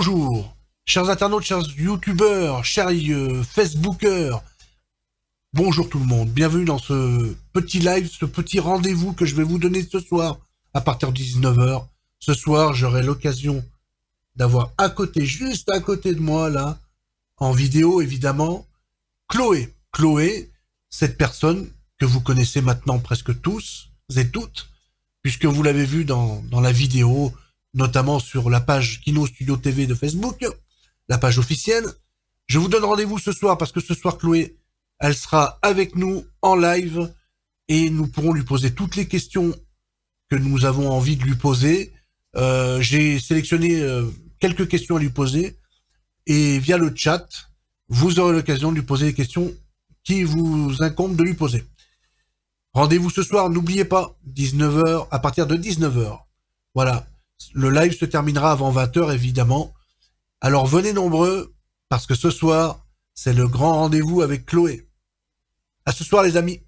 Bonjour, chers internautes, chers youtubeurs, chers euh, facebookers. Bonjour tout le monde, bienvenue dans ce petit live, ce petit rendez-vous que je vais vous donner ce soir à partir de 19h. Ce soir, j'aurai l'occasion d'avoir à côté, juste à côté de moi là, en vidéo évidemment, Chloé. Chloé, cette personne que vous connaissez maintenant presque tous et toutes, puisque vous l'avez vu dans, dans la vidéo, notamment sur la page Kino Studio TV de Facebook, la page officielle. Je vous donne rendez-vous ce soir parce que ce soir, Chloé, elle sera avec nous en live et nous pourrons lui poser toutes les questions que nous avons envie de lui poser. Euh, J'ai sélectionné euh, quelques questions à lui poser et via le chat, vous aurez l'occasion de lui poser les questions qui vous incombent de lui poser. Rendez-vous ce soir, n'oubliez pas, 19h, à partir de 19h. Voilà. Le live se terminera avant 20h, évidemment. Alors venez nombreux, parce que ce soir, c'est le grand rendez-vous avec Chloé. À ce soir, les amis.